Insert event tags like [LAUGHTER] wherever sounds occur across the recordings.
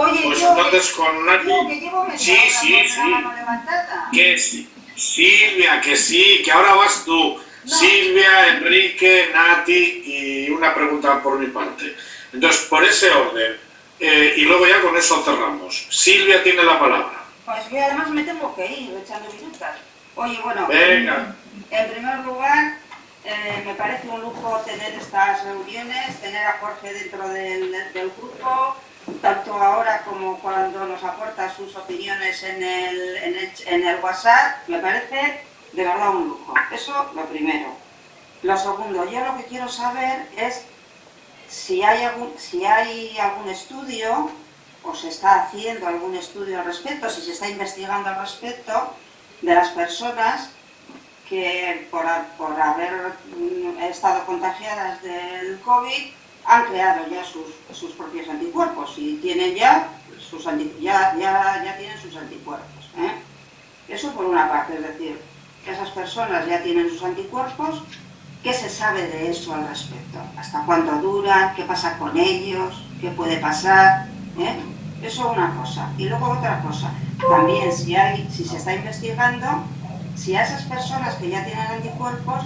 Oye, pues yo, entonces con Nati... yo que llevo media Sí, sí, sí. Que sí. Silvia, que sí, que ahora vas tú. No. Silvia, Enrique, Nati y una pregunta por mi parte. Entonces, por ese orden, eh, y luego ya con eso cerramos. Silvia tiene la palabra. Pues yo además me tengo que ir echando minutas. Oye, bueno, Venga. en primer lugar, eh, me parece un lujo tener estas reuniones, tener a Jorge dentro del, del grupo, tanto ahora como cuando nos aporta sus opiniones en el, en el, WhatsApp, me parece de verdad un lujo. Eso lo primero. Lo segundo, yo lo que quiero saber es si hay algún, si hay algún estudio o se está haciendo algún estudio al respecto, si se está investigando al respecto de las personas que por, por haber estado contagiadas del COVID han creado ya sus, sus propios anticuerpos y tienen ya sus, anti- ya, ya, ya tienen sus anticuerpos. ¿eh? Eso por una parte, es decir, esas personas ya tienen sus anticuerpos, ¿qué se sabe de eso al respecto? ¿Hasta cuánto duran? ¿Qué pasa con ellos? ¿Qué puede pasar? ¿eh? Eso una cosa. Y luego otra cosa, también si, hay, si se está investigando, si a esas personas que ya tienen anticuerpos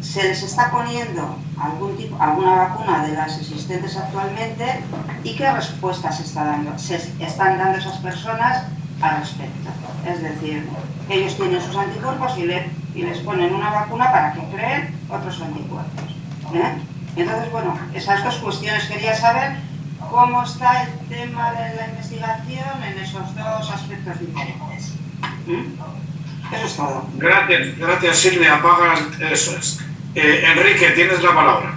se les está poniendo algún tipo, alguna vacuna de las existentes actualmente y qué respuestas se, está dando, se están dando esas personas al respecto. Es decir, ellos tienen sus anticuerpos y, y les ponen una vacuna para que creen otros anticuerpos. ¿eh? Entonces, bueno, esas dos cuestiones quería saber cómo está el tema de la investigación en esos dos aspectos diferentes. ¿Mm? Eso es todo. Gracias, gracias Silvia. Apagas, eso es. Eh, Enrique, tienes la palabra.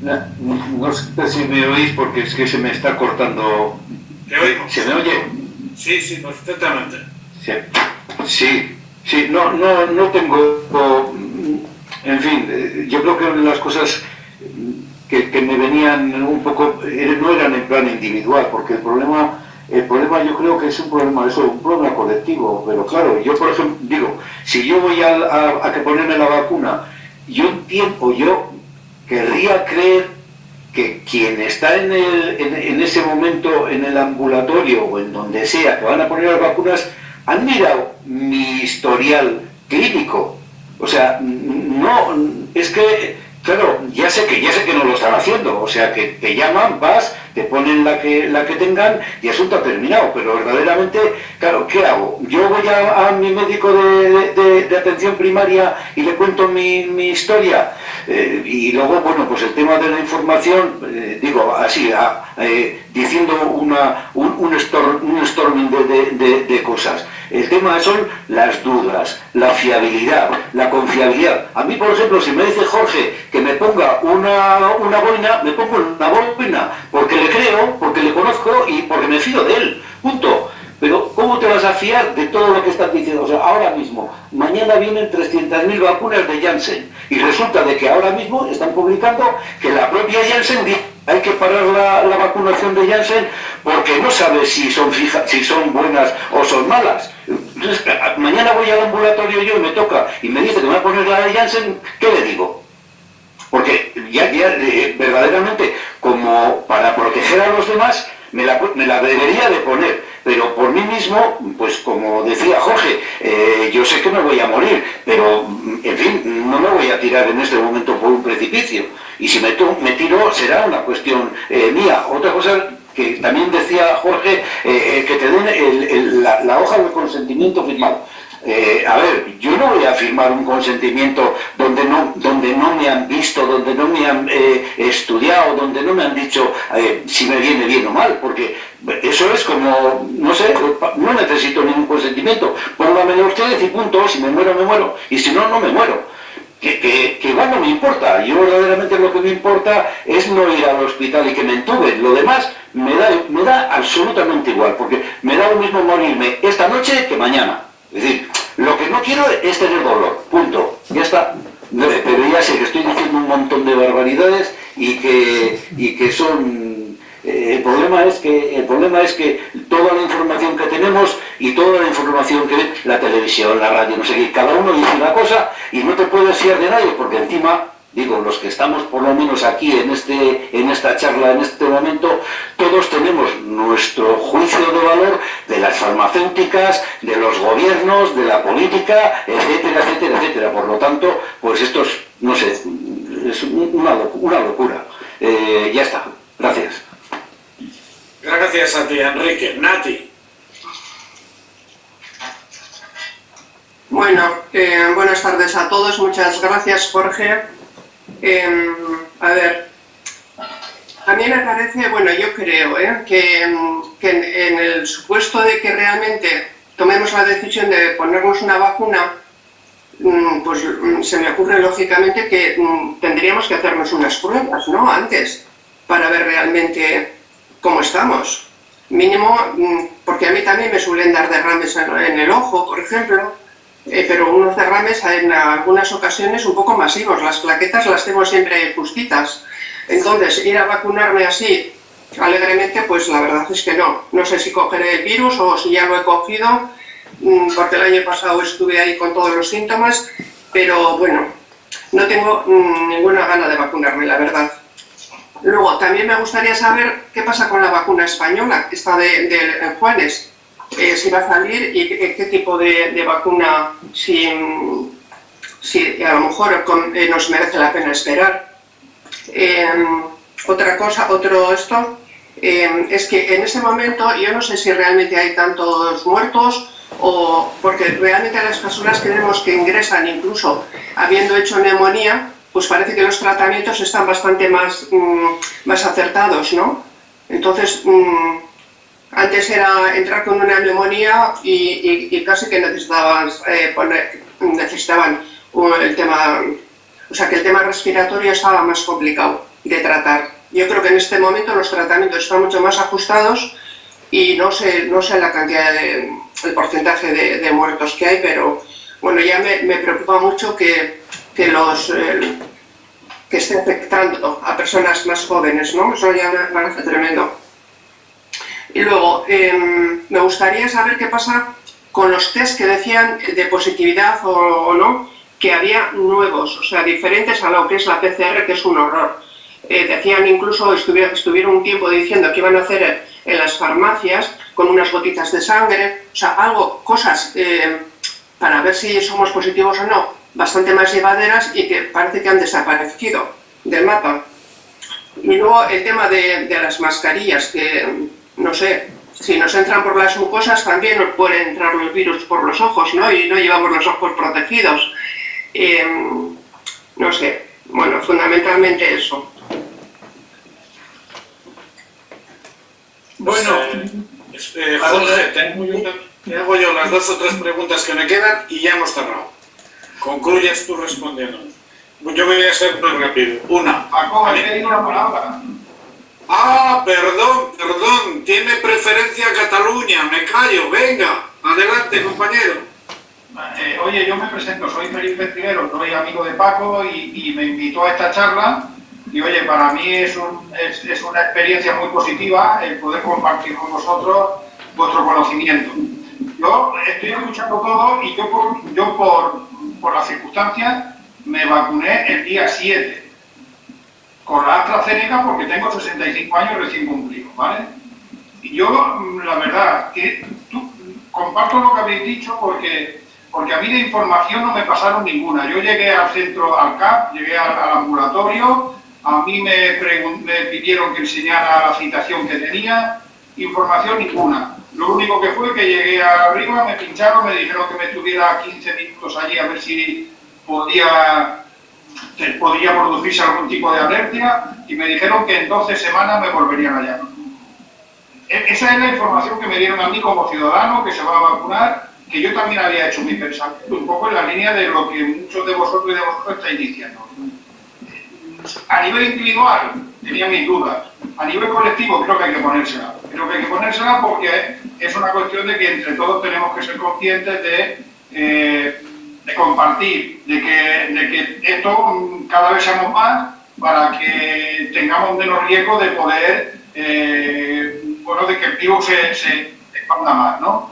No, no sé si me oís porque es que se me está cortando. Te oímos. ¿Se me oye? Sí, sí, perfectamente. Sí, sí, sí, no, no, no tengo, en fin, eh, yo creo que las cosas que, que me venían un poco, eh, no eran en plan individual, porque el problema, el problema yo creo que es un problema, eso, un problema colectivo, pero claro, yo por ejemplo, digo, si yo voy a, a, que ponerme la vacuna, yo entiendo, yo querría creer que quien está en, el, en, ese momento en el ambulatorio o en donde sea que van a poner las vacunas han mirado mi historial clínico. O sea, no, es que, claro, ya sé que ya sé que no lo están haciendo. O sea, que te llaman, vas, te ponen la que, la que tengan y asunto terminado. Pero verdaderamente, claro, ¿qué hago? Yo voy a, a mi médico de, de, de, atención primaria y le cuento mi, mi historia. Eh, y luego, bueno, pues el tema de la información, eh, digo así, a, eh, diciendo una, un, un, storm, un storming de, de, cosas. El tema son las dudas, la fiabilidad, la confiabilidad. A mí, por ejemplo, si me dice Jorge que me ponga una, una boina, me pongo una boina, porque le creo, porque le conozco y porque me fío de él. Punto. Pero ¿cómo te vas a fiar de todo lo que están diciendo? O sea, ahora mismo, mañana vienen 300.000 vacunas de Janssen y resulta de que ahora mismo están publicando que la propia Janssen dice hay que parar la, vacunación de Janssen porque no sabe si son, fija, si son buenas o son malas. Entonces, mañana voy al ambulatorio yo y me toca y me dice que me va a poner la de Janssen, ¿qué le digo? Porque ya, eh, verdaderamente, como para proteger a los demás, me la, me la, debería de poner, pero por mí mismo, pues como decía Jorge, eh, yo sé que me voy a morir, pero en fin, no me voy a tirar en este momento por un precipicio, y si me, tiro será una cuestión eh, mía. Otra cosa que también decía Jorge, que te den la, hoja de consentimiento firmado. Eh, a ver, yo no voy a firmar un consentimiento donde no, donde no me han visto, donde no me han eh, estudiado, donde no me han dicho eh, si me viene bien o mal, porque eso es como, no sé, no necesito ningún consentimiento. Póngamelo ustedes y punto, si me muero, me muero, y si no, no me muero. Que, que, que, igual no me importa, yo verdaderamente lo que me importa es no ir al hospital y que me entuben, lo demás me da, me da absolutamente igual, porque me da lo mismo morirme esta noche que mañana. Es decir, lo que no quiero es tener dolor, punto, ya está. Pero ya sé que estoy diciendo un montón de barbaridades y que, y que son... Eh, el, problema es que, el problema es que toda la información que tenemos y toda la información que la televisión, la radio, no sé qué, cada uno dice una cosa y no te puedes fiar de nadie porque encima digo, los que estamos por lo menos aquí en, este, en esta charla, en este momento, todos tenemos nuestro juicio de valor de las farmacéuticas, de los gobiernos, de la política, etcétera, etcétera, etcétera. Por lo tanto, pues esto es, no sé, es una, una locura. Eh, ya está. Gracias. Gracias a ti, Enrique. Nati. Bueno, eh, buenas tardes a todos. Muchas gracias, Jorge. Em, a ver, a mí me parece, bueno, yo creo ¿eh? que, en, el supuesto de que realmente tomemos la decisión de ponernos una vacuna, mm, pues mm, se me ocurre lógicamente que mm, tendríamos que hacernos unas pruebas, ¿no? Antes, para ver realmente cómo estamos. Mínimo, porque a mí también me suelen dar derrames en el ojo, por ejemplo, pero unos derrames en algunas ocasiones un poco masivos. Las plaquetas las tengo siempre justitas. Entonces, ir a vacunarme así alegremente, pues la verdad es que no. No sé si cogeré el virus o si ya lo he cogido, mm, porque el año pasado estuve ahí con todos los síntomas, pero bueno, no tengo mm, ninguna gana de vacunarme, la verdad. Luego, también me gustaría saber qué pasa con la vacuna española, esta de Juanes si va a salir y qué, tipo de, vacuna, si, si, a lo mejor eh, nos merece la pena esperar. Em, otra cosa, otro esto, em, es que en ese momento yo no sé si realmente hay tantos muertos o porque realmente las personas que vemos que ingresan incluso habiendo hecho neumonía, pues parece que los tratamientos están bastante más, mm, más acertados, ¿no? Entonces, mm, antes era entrar con una neumonía y, casi que necesitaban, eh, poner, necesitaban el tema, o sea que el tema respiratorio estaba más complicado de tratar. Yo creo que en este momento los tratamientos están mucho más ajustados y no sé, no sé la cantidad de, el porcentaje de, muertos que hay, pero bueno, ya me, preocupa mucho que, que los que esté afectando a personas más jóvenes, ¿no? Eso ya me parece tremendo. Y luego, em, me gustaría saber qué pasa con los test que decían de positividad o, no, que había nuevos, o sea, diferentes a lo que es la PCR, que es un horror. Eh, decían incluso, estuvieron, un tiempo diciendo que iban a hacer en las farmacias con unas gotitas de sangre, o sea, algo, cosas eh, para ver si somos positivos o no, bastante más llevaderas y que parece que han desaparecido del mapa. Y luego el tema de las mascarillas, que no sé, si nos entran por las mucosas también nos pueden entrar los virus por los ojos, ¿no? Y no llevamos los ojos protegidos. Em, no sé, bueno, fundamentalmente eso. Bueno, eh, Jorge, te hago yo las dos o tres preguntas que me quedan y ya hemos cerrado. Concluyes tú respondiendo. Yo voy a ser muy rápido. Una. Paco, he una palabra. Ah, perdón, perdón, tiene preferencia Cataluña, me callo, venga, adelante compañero. Eh, oye, yo me presento, soy Felipe Triguero, soy amigo de Paco y, me invitó a esta charla. Y oye, para mí es, una experiencia muy positiva el poder compartir con vosotros vuestro conocimiento. Yo estoy escuchando todo y yo por, yo por, por las circunstancias me vacuné el día 7 con la AstraZeneca porque tengo 65 años recién cumplidos, ¿vale? Y yo, la verdad, que comparto lo que habéis dicho porque, porque a mí de información no me pasaron ninguna. Yo llegué al centro, al CAP, llegué al, ambulatorio, a mí me, me, pidieron que enseñara la citación que tenía, información ninguna. Lo único que fue que llegué arriba, me pincharon, me dijeron que me tuviera 15 minutos allí a ver si podía podía producirse algún tipo de alergia y me dijeron que en 12 semanas me volverían a llamar. E, esa es la información que me dieron a mí como ciudadano que se va a vacunar, que yo también había hecho mi pensamiento, un poco en la línea de lo que muchos de vosotros y de vosotros estáis diciendo. A nivel individual tenía mis dudas, a nivel colectivo creo que hay que ponérsela. Creo que hay que ponérsela porque es una cuestión de que entre todos tenemos que ser conscientes de eh, compartir, de que, de que esto cada vez seamos más para que tengamos menos riesgo de poder, eh, bueno, de que el virus se, expanda más, ¿no?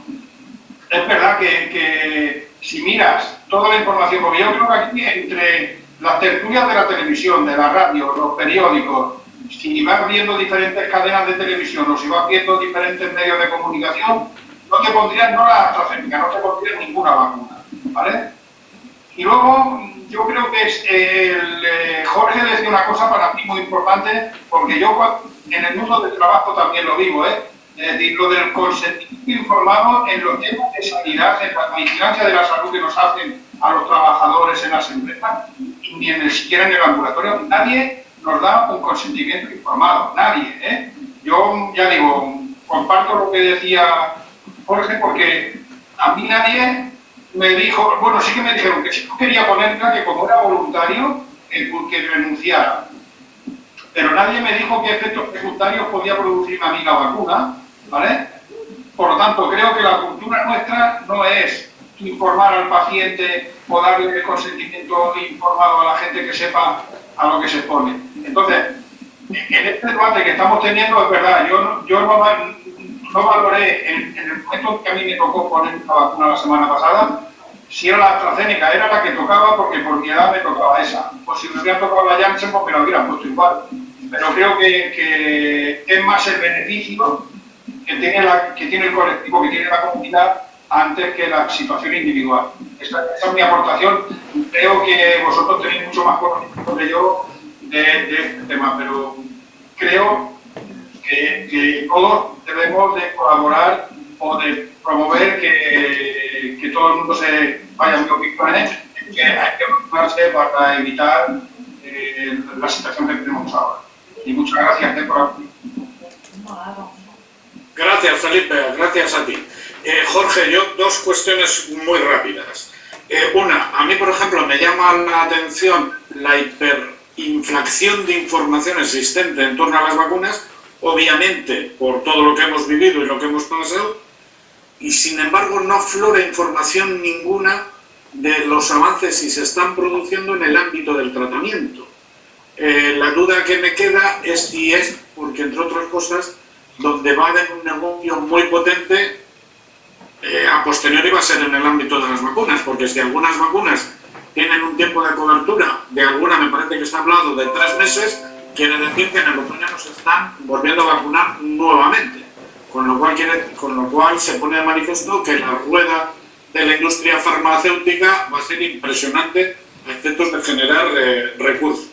Es verdad que, si miras toda la información, porque yo creo que aquí entre, las tertulias de la televisión, de la radio, los periódicos, si vas viendo diferentes cadenas de televisión o si vas viendo diferentes medios de comunicación, no te pondrían no la AstraZeneca, no te pondrían ninguna vacuna, ¿vale? Y luego, yo creo que es el, eh, Jorge decía una cosa para mí muy importante, porque yo en el mundo del trabajo también lo vivo, ¿eh? Es decir, lo del consentimiento informado en los temas de sanidad, en la vigilancia de la salud que nos hacen a los trabajadores en las empresas, ni en siquiera en el ambulatorio, nadie nos da un consentimiento informado, nadie. ¿eh? Yo ya digo, comparto lo que decía Jorge, porque a mí nadie me dijo, bueno, sí que me dijeron que si no quería ponerla, que como era voluntario, eh, que renunciara. Pero nadie me dijo qué efectos secundarios podía producir a mí la vacuna, ¿vale? Por lo tanto, creo que la cultura nuestra no es informar al paciente o darle el consentimiento informado a la gente que sepa a lo que se pone. Entonces, en este debate que estamos teniendo, es verdad, yo, yo no, valoré en, el momento que a mí me tocó poner la vacuna la semana pasada, si era la AstraZeneca, era la que tocaba porque por mi edad me tocaba esa. O si me hubiera tocado la Janssen, pues me la hubieran puesto igual. Pero creo que, que es más el beneficio que tiene, que tiene el colectivo, que tiene la comunidad, antes que la situación individual. Esta, es mi aportación. Creo que vosotros tenéis mucho más conocimiento que yo de, este tema, pero creo que, todos debemos de colaborar o de promover que, que todo el mundo se vaya a opiniones, que hay que ocuparse para evitar eh, la situación que tenemos ahora. Y muchas gracias por Gracias, Felipe. Gracias a ti. Eh, Jorge, yo dos cuestiones muy rápidas. Eh, una, a mí, por ejemplo, me llama la atención la hiperinflación de información existente en torno a las vacunas, obviamente por todo lo que hemos vivido y lo que hemos pasado, y sin embargo no aflora información ninguna de los avances que se están produciendo en el ámbito del tratamiento. Eh, la duda que me queda es si es porque, entre otras cosas, donde va a haber un negocio muy potente eh, a posteriori va a ser en el ámbito de las vacunas, porque si algunas vacunas tienen un tiempo de cobertura, de alguna me parece que está hablado de tres meses, quiere decir que en el otoño nos están volviendo a vacunar nuevamente, con lo cual se pone de manifiesto que la rueda de la industria farmacéutica va a ser impresionante a efectos de generar eh, recursos.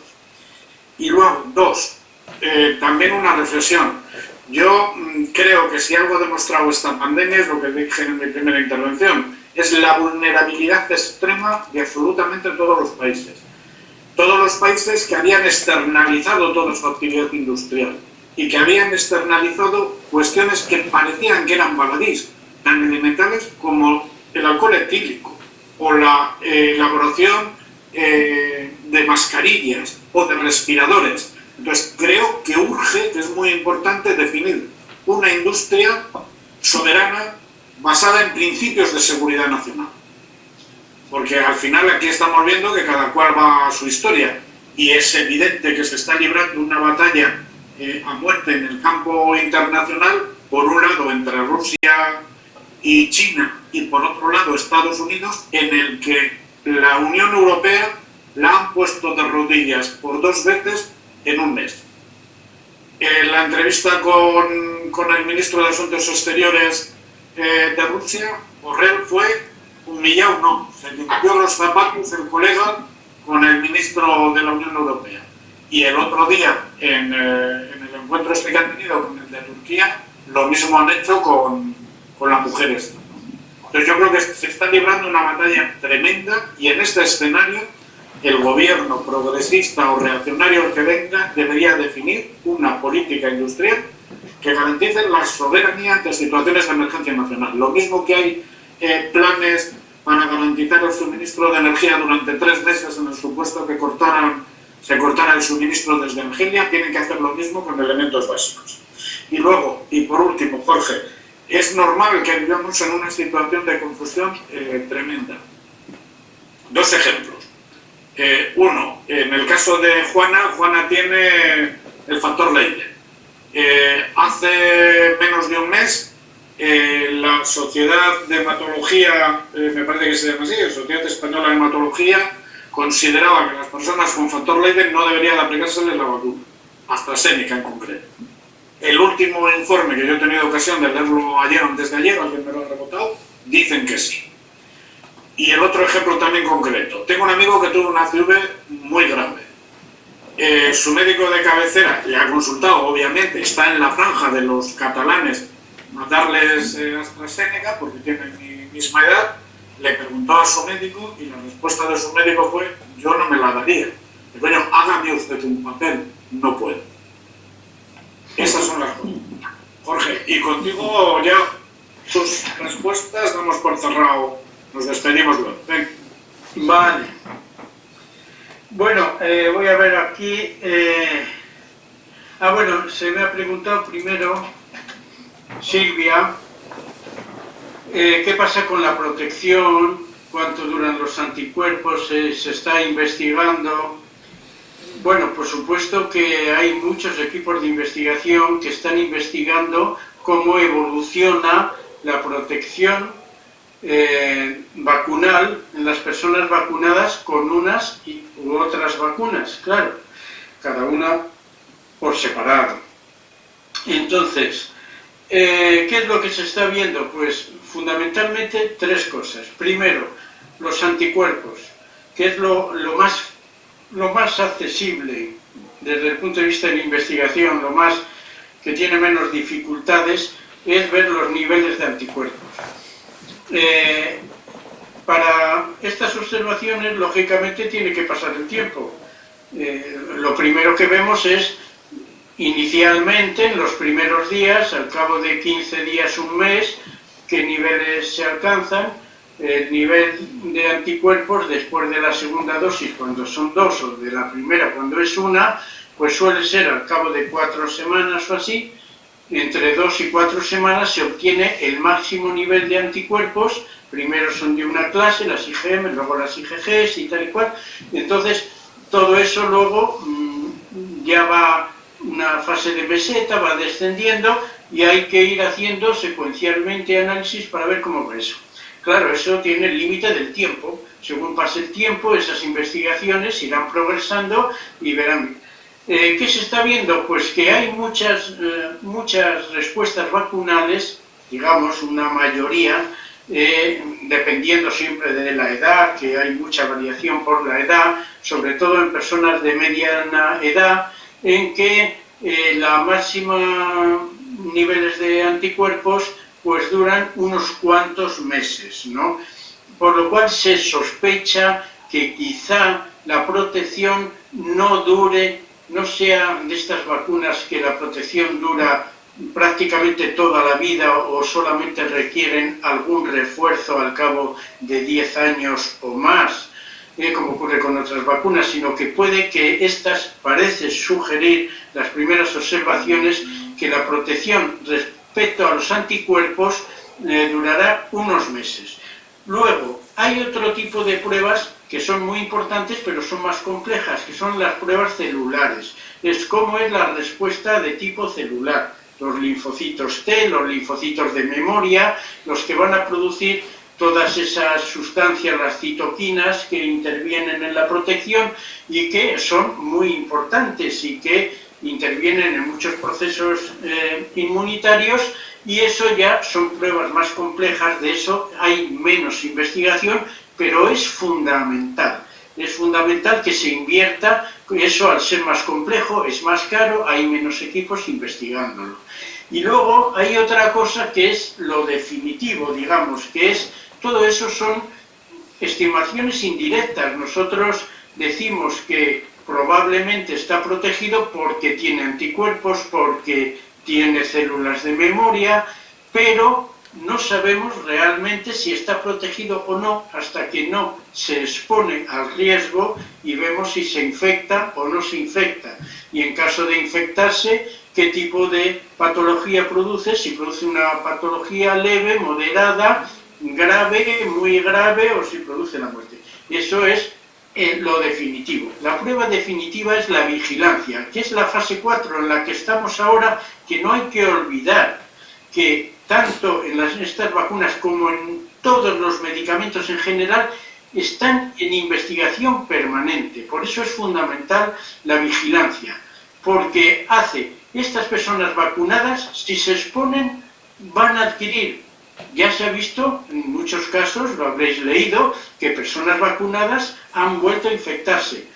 Y luego, dos, eh, también una reflexión. Yo mm, creo que si algo ha demostrado esta pandemia es lo que dije en mi primera intervención, es la vulnerabilidad extrema de absolutamente todos los países. Todos los países que habían externalizado toda su actividad industrial y que habían externalizado cuestiones que parecían que eran baladís, tan elementales como el alcohol etílico o la eh, elaboración eh, de mascarillas o de respiradores entonces, creo que urge, que es muy importante, definir una industria soberana basada en principios de seguridad nacional. Porque al final aquí estamos viendo que cada cual va a su historia y es evidente que se está librando una batalla eh, a muerte en el campo internacional, por un lado entre Rusia y China y por otro lado Estados Unidos, en el que la Unión Europea la han puesto de rodillas por dos veces en un mes. En la entrevista con, con el ministro de Asuntos Exteriores eh, de Rusia, Borrell fue humillado, no, se limpió los zapatos el colega con el ministro de la Unión Europea. Y el otro día, en, eh, en el encuentro este que han tenido con el de Turquía, lo mismo han hecho con, con las mujeres. Entonces yo creo que se está librando una batalla tremenda y en este escenario el gobierno progresista o reaccionario que venga debería definir una política industrial que garantice la soberanía ante situaciones de emergencia nacional. Lo mismo que hay eh, planes para garantizar el suministro de energía durante tres meses en el supuesto que cortaran, se cortara el suministro desde Argelia, tienen que hacer lo mismo con elementos básicos. Y luego, y por último, Jorge, es normal que vivamos en una situación de confusión eh, tremenda. Dos ejemplos. Eh, uno, en el caso de Juana, Juana tiene el factor Leiden. Eh, hace menos de un mes, eh, la Sociedad de Hematología, me parece que se llama así, Sociedad Española de Hematología, consideraba que las personas con factor Leiden no deberían aplicárseles la vacuna, AstraZeneca en concreto. El último informe que yo he tenido ocasión de leerlo ayer o antes de ayer, alguien me lo ha rebotado, dicen que sí. Y el otro ejemplo también concreto. Tengo un amigo que tuvo una CV muy grave. Eh, su médico de cabecera le ha consultado, obviamente, está en la franja de los catalanes darles eh, AstraZeneca porque tienen mi misma edad, le preguntó a su médico y la respuesta de su médico fue yo no me la daría. Y bueno, hágame usted un papel, no puedo. Esas son las cosas. Jorge, y contigo ya tus respuestas damos por cerrado nos despedimos luego. Vale. Bueno, eh, voy a ver aquí. Eh, ah, bueno, se me ha preguntado primero, Silvia, eh, ¿qué pasa con la protección? ¿Cuánto duran los anticuerpos? ¿Se está investigando? Bueno, por supuesto que hay muchos equipos de investigación que están investigando cómo evoluciona la protección eh, vacunal en las personas vacunadas con unas u otras vacunas, claro, cada una por separado. Entonces, eh, ¿qué es lo que se está viendo? Pues fundamentalmente tres cosas. Primero, los anticuerpos, que es lo, lo, más, lo más accesible desde el punto de vista de la investigación, lo más que tiene menos dificultades, es ver los niveles de anticuerpos. Eh, para estas observaciones, lógicamente, tiene que pasar el tiempo. Eh, lo primero que vemos es, inicialmente, en los primeros días, al cabo de 15 días, un mes, qué niveles se alcanzan, el nivel de anticuerpos después de la segunda dosis, cuando son dos, o de la primera, cuando es una, pues suele ser al cabo de cuatro semanas o así, entre dos y cuatro semanas se obtiene el máximo nivel de anticuerpos, primero son de una clase, las IgM, luego las IgGs y tal y cual, entonces todo eso luego mm, ya va una fase de meseta, va descendiendo y hay que ir haciendo secuencialmente análisis para ver cómo va eso. Claro, eso tiene el límite del tiempo, según pase el tiempo esas investigaciones irán progresando y verán eh, ¿Qué se está viendo? Pues que hay muchas, eh, muchas respuestas vacunales, digamos una mayoría, eh, dependiendo siempre de la edad, que hay mucha variación por la edad, sobre todo en personas de mediana edad, en que la máxima niveles de anticuerpos pues duran unos cuantos meses, ¿no? Por lo cual se sospecha que quizá la protección no dure no sea de estas vacunas que la protección dura prácticamente toda la vida o solamente requieren algún refuerzo al cabo de 10 años o más, como ocurre con otras vacunas, sino que puede que estas parece sugerir las primeras observaciones que la protección respecto a los anticuerpos eh, durará unos meses. Luego, hay otro tipo de pruebas que son muy importantes pero son más complejas, que son las pruebas celulares. Es cómo es la respuesta de tipo celular. Los linfocitos T, los linfocitos de memoria, los que van a producir todas esas sustancias, las citoquinas, que intervienen en la protección y que son muy importantes y que intervienen en muchos procesos eh, inmunitarios y eso ya son pruebas más complejas, de eso hay menos investigación, pero es fundamental. Es fundamental que se invierta, eso al ser más complejo es más caro, hay menos equipos investigándolo. Y luego hay otra cosa que es lo definitivo, digamos, que es, todo eso son estimaciones indirectas. Nosotros decimos que probablemente está protegido porque tiene anticuerpos, porque tiene células de memoria, pero no sabemos realmente si está protegido o no hasta que no se expone al riesgo y vemos si se infecta o no se infecta. Y en caso de infectarse, qué tipo de patología produce, si produce una patología leve, moderada, grave, muy grave o si produce la muerte. Eso es lo definitivo. La prueba definitiva es la vigilancia, que es la fase 4 en la que estamos ahora, que no hay que olvidar que tanto en las, estas vacunas como en todos los medicamentos en general, están en investigación permanente. Por eso es fundamental la vigilancia, porque hace estas personas vacunadas, si se exponen, van a adquirir. Ya se ha visto, en muchos casos, lo habréis leído, que personas vacunadas han vuelto a infectarse.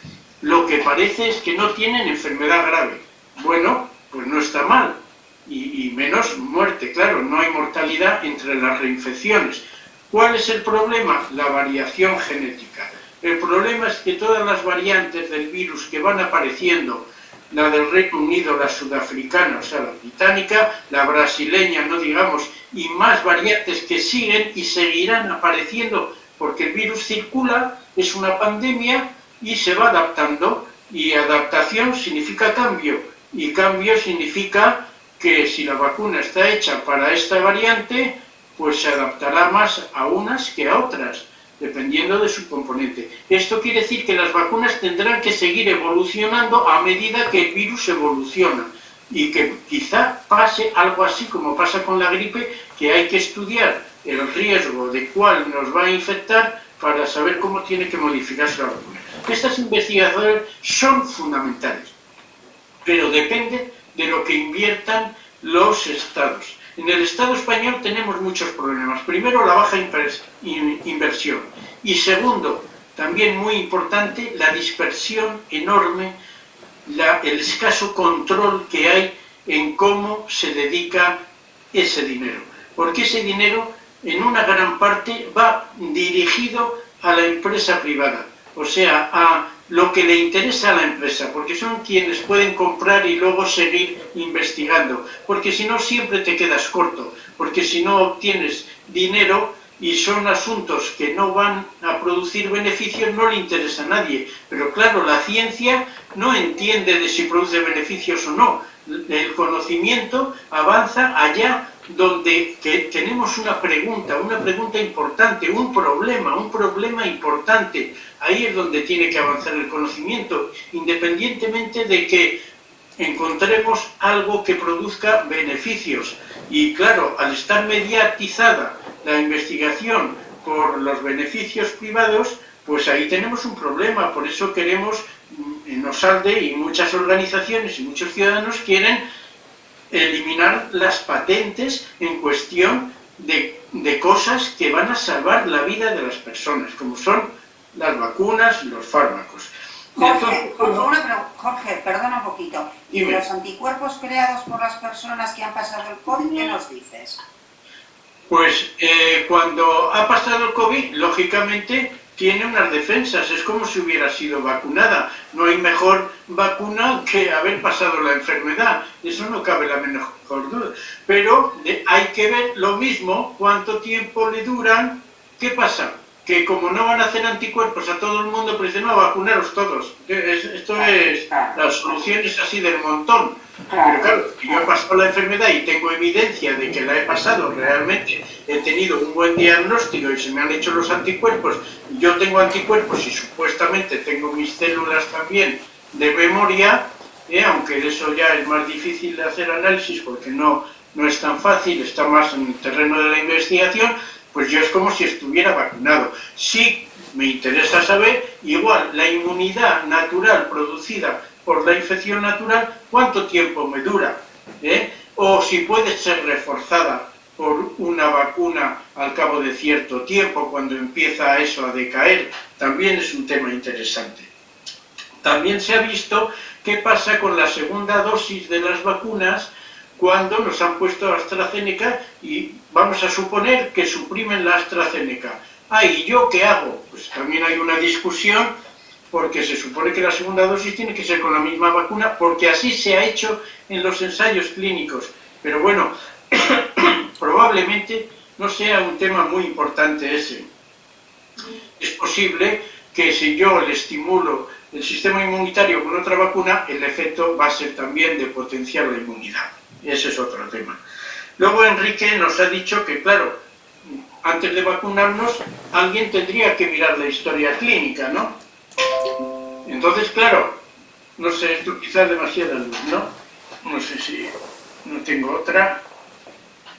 Lo que parece es que no tienen enfermedad grave. Bueno, pues no está mal. Y, menos muerte, claro, no hay mortalidad entre las reinfecciones. ¿Cuál es el problema? La variación genética. El problema es que todas las variantes del virus que van apareciendo, la del Reino Unido, la sudafricana, o sea, la británica, la brasileña, no digamos, y más variantes que siguen y seguirán apareciendo porque el virus circula, es una pandemia y se va adaptando y adaptación significa cambio y cambio significa que si la vacuna está hecha para esta variante, pues se adaptará más a unas que a otras, dependiendo de su componente. Esto quiere decir que las vacunas tendrán que seguir evolucionando a medida que el virus evoluciona y que quizá pase algo así como pasa con la gripe, que hay que estudiar el riesgo de cuál nos va a infectar para saber cómo tiene que modificarse la vacuna. Estas investigaciones son fundamentales, pero depende de lo que inviertan los estados. En el Estado español tenemos muchos problemas. Primero, la baja inversión. Y segundo, también muy importante, la dispersión enorme, el escaso control que hay en cómo se dedica ese dinero. Porque ese dinero, en una gran parte, va dirigido a la empresa privada. O sea, a lo que le interesa a la empresa, porque son quienes pueden comprar y luego seguir investigando, porque si no siempre te quedas corto, porque si no obtienes dinero y son asuntos que no van a producir beneficios, no le interesa a nadie. Pero claro, la ciencia no entiende de si produce beneficios o no. El conocimiento avanza allá donde tenemos una pregunta, una pregunta importante, un problema, un problema importante. Ahí es donde tiene que avanzar el conocimiento, independientemente de que encontremos algo que produzca beneficios. Y claro, al estar mediatizada la investigación por los beneficios privados, pues ahí tenemos un problema. Por eso queremos, mm, en Osalde y muchas organizaciones y muchos ciudadanos quieren eliminar las patentes en cuestión de, de, cosas que van a salvar la vida de las personas, como son las vacunas y los fármacos. Jorge, Jorge, perdona un poquito. ¿Y los anticuerpos creados por las personas que han pasado el COVID, qué nos dices? Pues eh, cuando ha pasado el COVID, lógicamente tiene unas defensas, es como si hubiera sido vacunada. No hay mejor vacuna que haber pasado la enfermedad, eso no cabe la menor duda. Pero hay que ver lo mismo, cuánto tiempo le duran, ¿qué pasa? Que como no van a hacer anticuerpos a todo el mundo, pues dicen, no, vacunaros todos. Esto es, la solución es así del montón. Pero claro, yo he pasado la enfermedad y tengo evidencia de que la he pasado, realmente he tenido un buen diagnóstico y se me han hecho los anticuerpos, yo tengo anticuerpos y supuestamente tengo mis células también de memoria, eh, aunque eso ya es más difícil de hacer análisis porque no, no es tan fácil, está más en el terreno de la investigación, pues yo es como si estuviera vacunado. Sí me interesa saber, igual, la inmunidad natural producida por la infección natural, ¿cuánto tiempo me dura? ¿Eh? O si puede ser reforzada por una vacuna al cabo de cierto tiempo, cuando empieza eso a decaer, también es un tema interesante. También se ha visto qué pasa con la segunda dosis de las vacunas cuando nos han puesto AstraZeneca y vamos a suponer que suprimen la AstraZeneca. Ah, ¿y yo qué hago? Pues también hay una discusión porque se supone que la segunda dosis tiene que ser con la misma vacuna, porque así se ha hecho en los ensayos clínicos. Pero bueno, [COUGHS] probablemente no sea un tema muy importante ese. Es posible que si yo le estimulo el sistema inmunitario con otra vacuna, el efecto va a ser también de potenciar la inmunidad. Ese es otro tema. Luego Enrique nos ha dicho que, claro, antes de vacunarnos, alguien tendría que mirar la historia clínica, ¿no? Entonces, claro, no sé, esto quizás demasiada luz, ¿no? No sé si no tengo otra,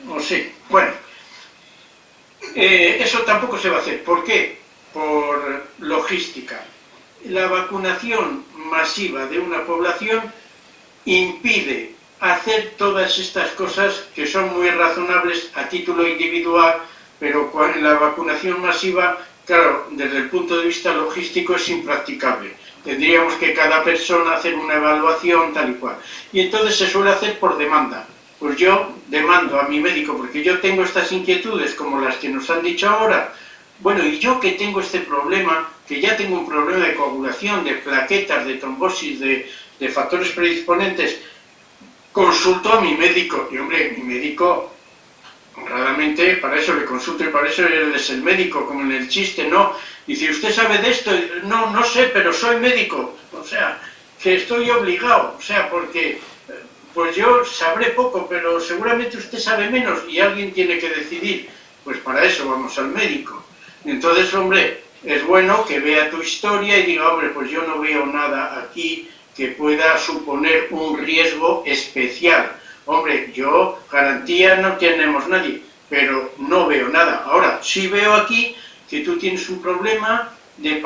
no sé. Bueno, eh, eso tampoco se va a hacer. ¿Por qué? por logística. La vacunación masiva de una población impide hacer todas estas cosas que son muy razonables a título individual, pero la vacunación masiva, claro, desde el punto de vista logístico es impracticable. Tendríamos que cada persona hacer una evaluación tal y cual. Y entonces se suele hacer por demanda. Pues yo demando a mi médico, porque yo tengo estas inquietudes como las que nos han dicho ahora, bueno, y yo que tengo este problema, que ya tengo un problema de coagulación, de plaquetas, de trombosis, de, de factores predisponentes, consulto a mi médico. Y hombre, mi médico, honradamente, para eso le consulto y para eso él es el médico, como en el chiste, ¿no? Si usted sabe de esto, no, no sé, pero soy médico. O sea, que estoy obligado, o sea, porque pues yo sabré poco, pero seguramente usted sabe menos y alguien tiene que decidir. Pues para eso vamos al médico. Entonces, hombre, es bueno que vea tu historia y diga, hombre, pues yo no veo nada aquí que pueda suponer un riesgo especial. Hombre, yo garantía no tenemos nadie, pero no veo nada. Ahora, sí veo aquí que tú tienes un problema de,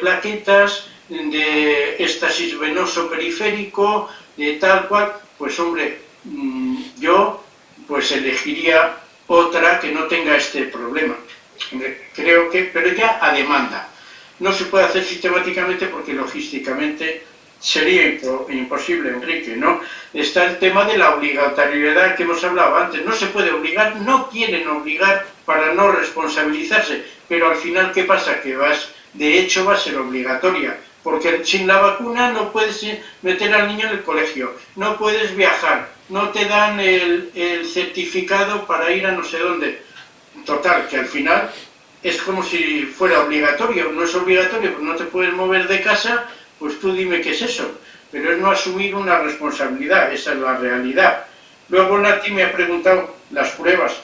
plaquetas, de estasis venoso periférico, de tal cual, pues hombre, mm, yo pues elegiría otra que no tenga este problema. Creo que, pero ya a demanda. No se puede hacer sistemáticamente porque logísticamente sería imposible, Enrique, ¿no? Está el tema de la obligatoriedad que hemos hablado antes. No se puede obligar, no quieren obligar para no responsabilizarse, pero al final, ¿qué pasa? Que vas, de hecho va a ser obligatoria, porque sin la vacuna no puedes meter al niño en el colegio, no puedes viajar, no te dan el, certificado para ir a no sé dónde. Total, que al final es como si fuera obligatorio, no es obligatorio, pues no te puedes mover de casa, pues tú dime qué es eso, pero es no asumir una responsabilidad, esa es la realidad. Luego Nati me ha preguntado las pruebas,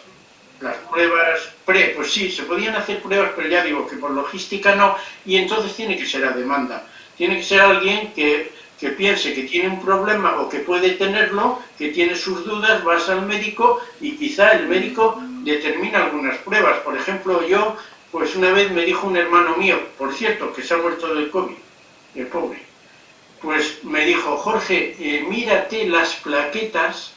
las pruebas pre, pues sí, se podían hacer pruebas, pero ya digo que por logística no, y entonces tiene que ser a demanda. Tiene que ser alguien que, que piense que tiene un problema o que puede tenerlo, que tiene sus dudas, vas al médico y quizá el médico determina algunas pruebas. Por ejemplo, yo, pues una vez me dijo un hermano mío, por cierto, que se ha muerto del COVID, el pobre, pues me dijo, Jorge, eh, mírate las plaquetas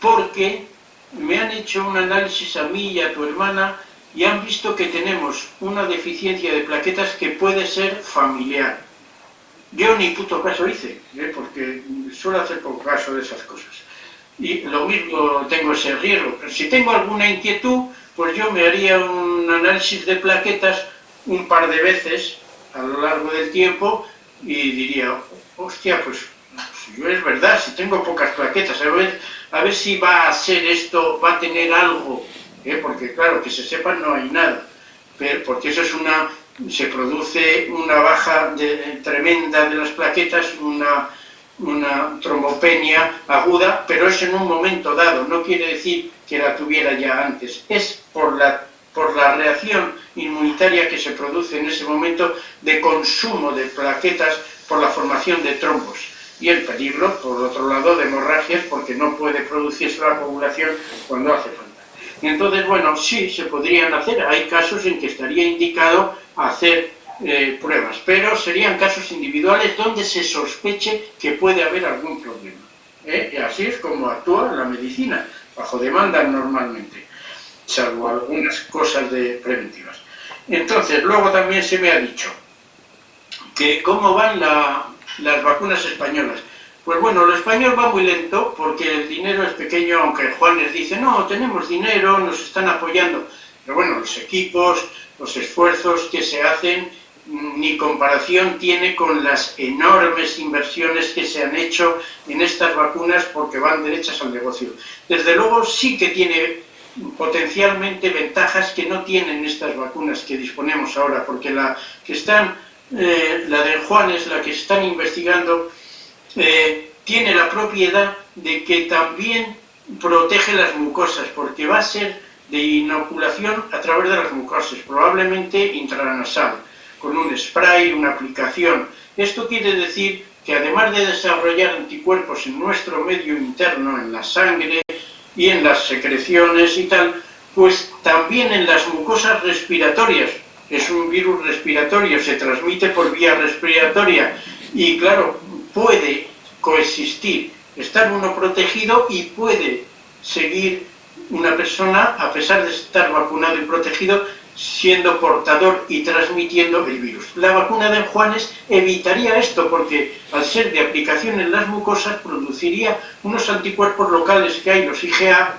porque me han hecho un análisis a mí y a tu hermana y han visto que tenemos una deficiencia de plaquetas que puede ser familiar. Yo ni puto caso hice, ¿eh? porque suelo hacer poco caso de esas cosas. Y lo mismo tengo ese riesgo. Si tengo alguna inquietud, pues yo me haría un análisis de plaquetas un par de veces a lo largo del tiempo y diría, hostia, pues, yo es verdad, si tengo pocas plaquetas, a ver, a ver si va a ser esto, va a tener algo, ¿eh? porque claro, que se sepa no hay nada, pero, porque eso es una, se produce una baja tremenda de las plaquetas, una, una trombopenia aguda, pero es en un momento dado, no quiere decir que la tuviera ya antes, es por la, por la reacción inmunitaria que se produce en ese momento de consumo de plaquetas por la formación de trombos y el peligro, por otro lado, de hemorragias porque no puede producirse la coagulación cuando hace falta. Entonces, bueno, sí, se podrían hacer, hay casos en que estaría indicado hacer eh, pruebas, pero serían casos individuales donde se sospeche que puede haber algún problema. ¿eh? Y así es como actúa la medicina, bajo demanda normalmente, salvo algunas cosas de preventivas. Entonces, luego también se me ha dicho que cómo van las vacunas españolas. Pues bueno, lo español va muy lento porque el dinero es pequeño, aunque Juanes dice, no, tenemos dinero, nos están apoyando. Pero bueno, los equipos, los esfuerzos que se hacen, ni comparación tiene con las enormes inversiones que se han hecho en estas vacunas porque van derechas al negocio. Desde luego sí que tiene potencialmente ventajas que no tienen estas vacunas que disponemos ahora, porque la que están, eh, la de Juanes, la que están investigando, eh, tiene la propiedad de que también protege las mucosas, porque va a ser de inoculación a través de las mucosas, probablemente intranasal, con un spray, una aplicación. Esto quiere decir que además de desarrollar anticuerpos en nuestro medio interno, en la sangre, y en las secreciones y tal, pues también en las mucosas respiratorias, es un virus respiratorio, se transmite por vía respiratoria y claro, puede coexistir, estar uno protegido y puede seguir una persona, a pesar de estar vacunado y protegido, siendo portador y transmitiendo el virus. La vacuna de Juanes evitaría esto porque al ser de aplicación en las mucosas produciría unos anticuerpos locales que hay, los IgA,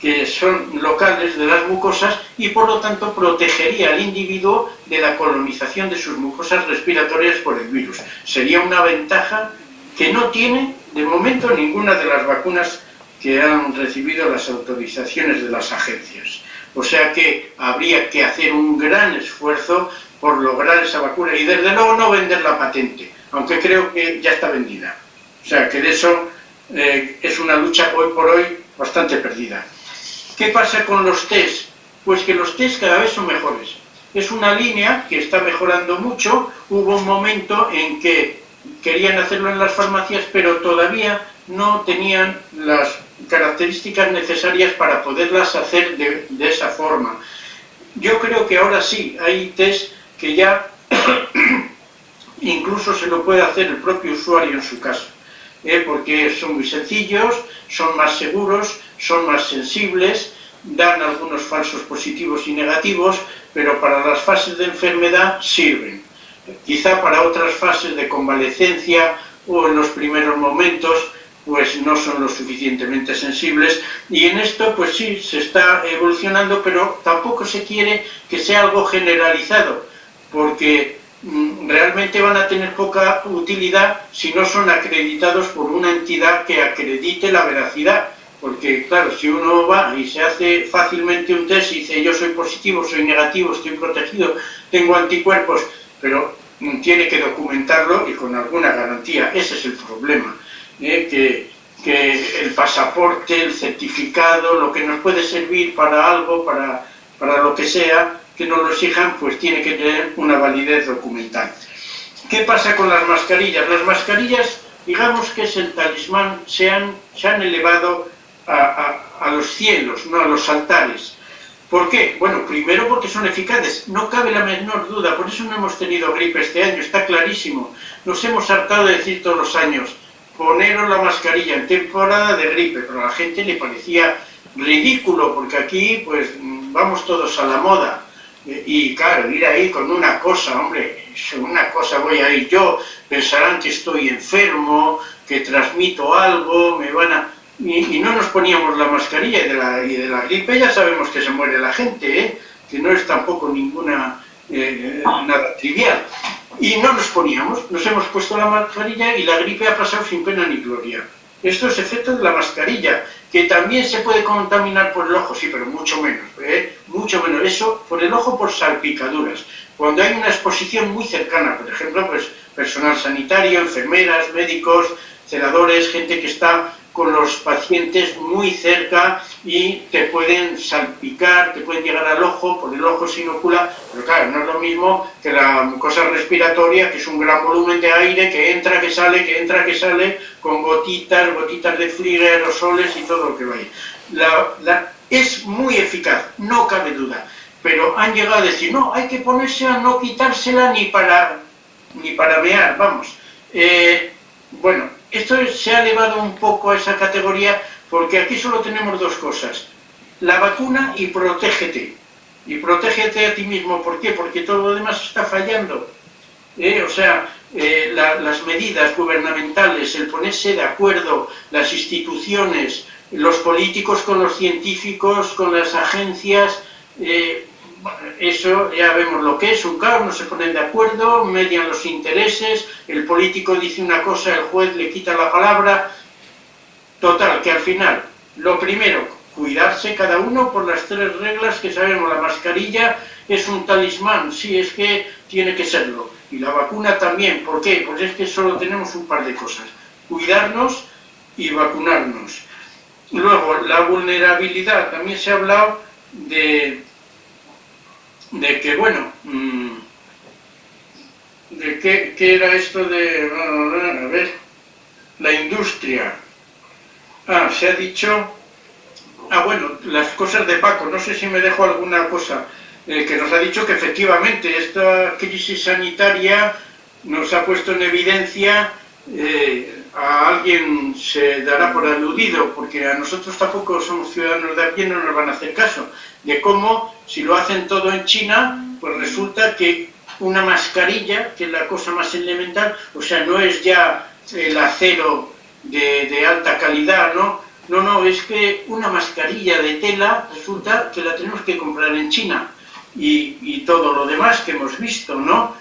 que son locales de las mucosas y por lo tanto protegería al individuo de la colonización de sus mucosas respiratorias por el virus. Sería una ventaja que no tiene de momento ninguna de las vacunas que han recibido las autorizaciones de las agencias. O sea que habría que hacer un gran esfuerzo por lograr esa vacuna y desde luego no vender la patente, aunque creo que ya está vendida. O sea que de eso eh, es una lucha hoy por hoy bastante perdida. ¿Qué pasa con los test? Pues que los test cada vez son mejores. Es una línea que está mejorando mucho. Hubo un momento en que querían hacerlo en las farmacias, pero todavía no tenían las características necesarias para poderlas hacer de, esa forma. Yo creo que ahora sí, hay test que ya [CLEARS THROAT] incluso se lo puede hacer el propio usuario en su casa, ¿eh? porque son muy sencillos, son más seguros, son más sensibles, dan algunos falsos positivos y negativos, pero para las fases de enfermedad sirven. Quizá para otras fases de convalecencia o en los primeros momentos pues no son lo suficientemente sensibles. Y en esto pues sí se está evolucionando pero tampoco se quiere que sea algo generalizado porque mm, realmente van a tener poca utilidad si no son acreditados por una entidad que acredite la veracidad. Porque claro, si uno va y se hace fácilmente un test y dice yo soy positivo, soy negativo, estoy protegido, tengo anticuerpos, pero mm, tiene que documentarlo y con alguna garantía, ese es el problema ¿eh? que, que, el pasaporte, el certificado, lo que nos puede servir para algo, para, para lo que sea, que nos lo exijan, pues tiene que tener una validez documental. ¿Qué pasa con las mascarillas? Las mascarillas, digamos que es el talismán, se han, se han elevado a, a, a los cielos, no a los altares. ¿Por qué? Bueno, primero porque son eficaces, no cabe la menor duda, por eso no hemos tenido gripe este año, está clarísimo. Nos hemos hartado de decir todos los años, poneros la mascarilla en temporada de gripe, pero a la gente le parecía ridículo, porque aquí pues vamos todos a la moda. Y claro, ir ahí con una cosa, hombre, una cosa voy a ir yo, pensarán que estoy enfermo, que transmito algo, me van a... Y, no nos poníamos la mascarilla y de la, de la gripe ya sabemos que se muere la gente, ¿eh? que no es tampoco ninguna eh, nada trivial. Y no nos poníamos, nos hemos puesto la mascarilla y la gripe ha pasado sin pena ni gloria. Esto es efecto de la mascarilla, que también se puede contaminar por el ojo, sí, pero mucho menos, ¿eh? mucho menos. Eso por el ojo por salpicaduras. Cuando hay una exposición muy cercana, por ejemplo, pues personal sanitario, enfermeras, médicos, celadores, gente que está con los pacientes muy cerca y te pueden salpicar, te pueden llegar al ojo, por el ojo se inocula, pero claro, no es lo mismo que la mucosa respiratoria, que es un gran volumen de aire que entra, que sale, que entra, que sale, con gotitas, gotitas de frío, aerosoles y todo lo que va La, es muy eficaz, no cabe duda, pero han llegado a decir, no, hay que ponerse a no quitársela ni para, ni para mear, vamos. Eh, bueno, esto se ha elevado un poco a esa categoría porque aquí solo tenemos dos cosas, la vacuna y protégete. Y protégete a ti mismo, ¿por qué? Porque todo lo demás está fallando. ¿Eh? O sea, eh, las medidas gubernamentales, el ponerse de acuerdo, las instituciones, los políticos con los científicos, con las agencias, eh, eso ya vemos lo que es, un caos, no se ponen de acuerdo, median los intereses, el político dice una cosa, el juez le quita la palabra. Total, que al final, lo primero, cuidarse cada uno por las tres reglas que sabemos. La mascarilla es un talismán, sí, es que tiene que serlo. Y la vacuna también, ¿por qué? Pues es que solo tenemos un par de cosas. Cuidarnos y vacunarnos. Luego, la vulnerabilidad, también se ha hablado de de que, bueno, mm, de qué, era esto de, a ver, la industria. Ah, se ha dicho, ah, bueno, las cosas de Paco, no sé si me dejo alguna cosa. eh, que nos ha dicho que efectivamente esta crisis sanitaria nos ha puesto en evidencia, eh, a alguien se dará por aludido, porque a nosotros tampoco somos ciudadanos de a pie, no nos van a hacer caso, de cómo si lo hacen todo en China, pues resulta que una mascarilla, que es la cosa más elemental, o sea, no es ya el acero de, de alta calidad, ¿no? No, no, es que una mascarilla de tela resulta que la tenemos que comprar en China y, y todo lo demás que hemos visto, ¿no?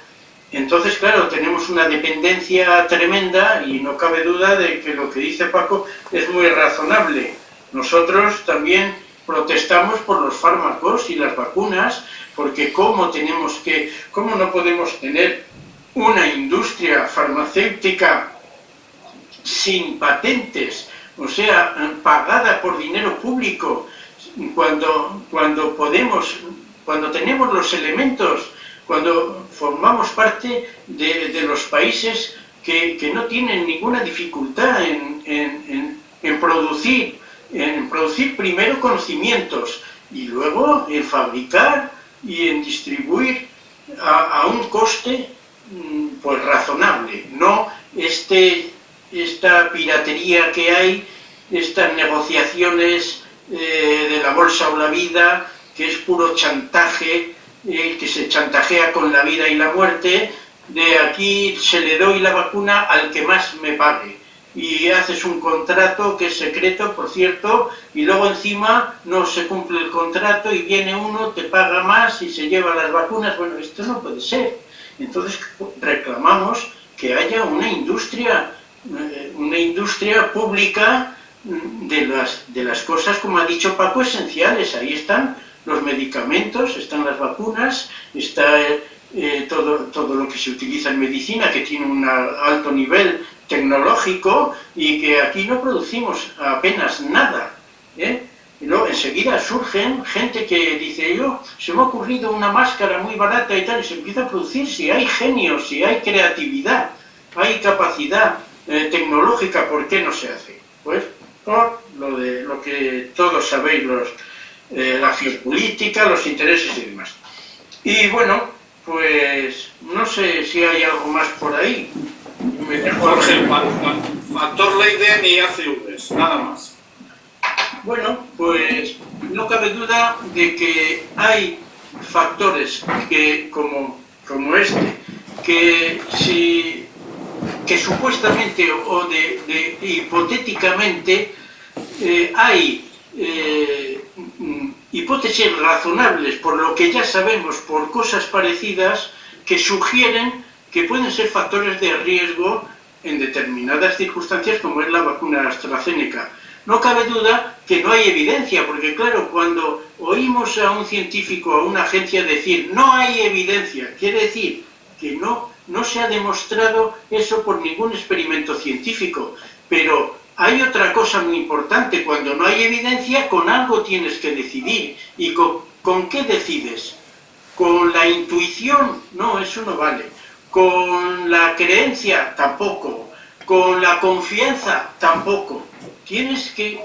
Entonces, claro, tenemos una dependencia tremenda y no cabe duda de que lo que dice Paco es muy razonable. Nosotros también protestamos por los fármacos y las vacunas, porque cómo tenemos que, cómo no podemos tener una industria farmacéutica sin patentes, o sea, pagada por dinero público, cuando, cuando podemos, cuando tenemos los elementos cuando formamos parte de, los países que, que, no tienen ninguna dificultad en, en, producir, en producir primero conocimientos y luego en fabricar y en distribuir a, a un coste mm, pues razonable, no este, esta piratería que hay, estas negociaciones eh, de la bolsa o la vida, que es puro chantaje, eh, que se chantajea con la vida y la muerte, de aquí se le doy la vacuna al que más me pague. Y haces un contrato que es secreto, por cierto, y luego encima no se cumple el contrato y viene uno, te paga más y se lleva las vacunas. Bueno, esto no puede ser. Entonces reclamamos que haya una industria, eh, una industria pública mm, de las, de las cosas, como ha dicho Paco, esenciales. Ahí están los medicamentos, están las vacunas, está eh, todo, todo lo que se utiliza en medicina, que tiene un alto nivel tecnológico y que aquí no producimos apenas nada. ¿eh? Enseguida surgen gente que dice, yo, se me ha ocurrido una máscara muy barata y tal, y se empieza a producir si hay genios, si hay creatividad, hay capacidad eh, tecnológica, ¿por qué no se hace? Pues por lo, de, lo que todos sabéis los eh, la geopolítica, los intereses y demás. Y bueno, pues no sé si hay algo más por ahí. Jorge, factor Leiden y ACVs, nada más. Bueno, pues no cabe duda de que hay factores que, como, como este, que si que supuestamente o de, de hipotéticamente eh, hay eh, hipótesis razonables por lo que ya sabemos por cosas parecidas que sugieren que pueden ser factores de riesgo en determinadas circunstancias como es la vacuna AstraZeneca. No cabe duda que no hay evidencia, porque claro, cuando oímos a un científico, a una agencia decir no hay evidencia, quiere decir que no, no se ha demostrado eso por ningún experimento científico, pero hay otra cosa muy importante, cuando no hay evidencia, con algo tienes que decidir. ¿Y con, qué decides? ¿Con la intuición? No, eso no vale. ¿Con la creencia? Tampoco. ¿Con la confianza? Tampoco. Tienes que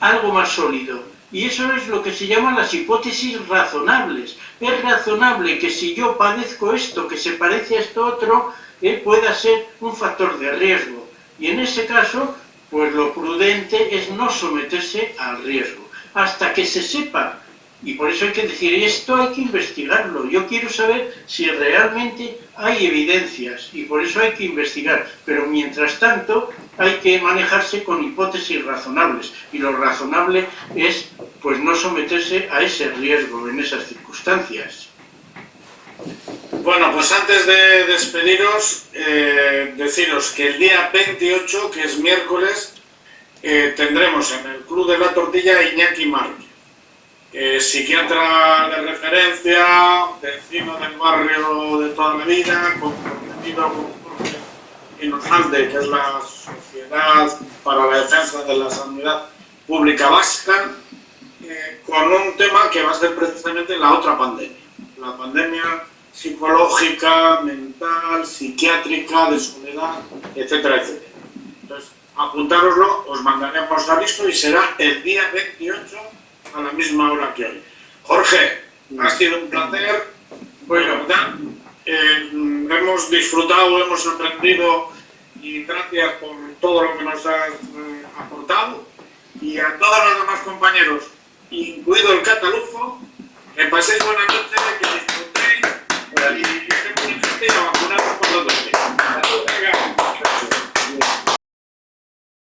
algo más sólido. Y eso es lo que se llaman las hipótesis razonables. Es razonable que si yo padezco esto, que se parece a esto otro, eh, pueda ser un factor de riesgo. Y en ese caso, pues lo prudente es no someterse al riesgo, hasta que se sepa. Y por eso hay que decir, esto hay que investigarlo. Yo quiero saber si realmente hay evidencias y por eso hay que investigar. Pero mientras tanto hay que manejarse con hipótesis razonables. Y lo razonable es pues no someterse a ese riesgo en esas circunstancias. Bueno, pues antes de despediros, eh, deciros que el día 28, que es miércoles, eh, tendremos en el Club de la Tortilla Iñaki Márquez, eh, psiquiatra de referencia, vecino del barrio de toda la vida, comprometido con Inosante, que es la Sociedad para la Defensa de la Sanidad Pública Vasca, eh, con un tema que va a ser precisamente la otra pandemia, la pandemia psicológica, mental, psiquiátrica, de soledad, etcétera, etcétera. Entonces, apuntároslo, os mandaremos a listo y será el día 28 a la misma hora que hoy. Jorge, Ha sido un placer. Bueno. ¿verdad? Eh, hemos disfrutado, hemos aprendido y gracias por todo lo que nos has eh, aportado. Y a todos los demás compañeros, incluido el catalufo, que paséis buenas noches. que solidaridad. Este municipio va a vacunar por los dos meses.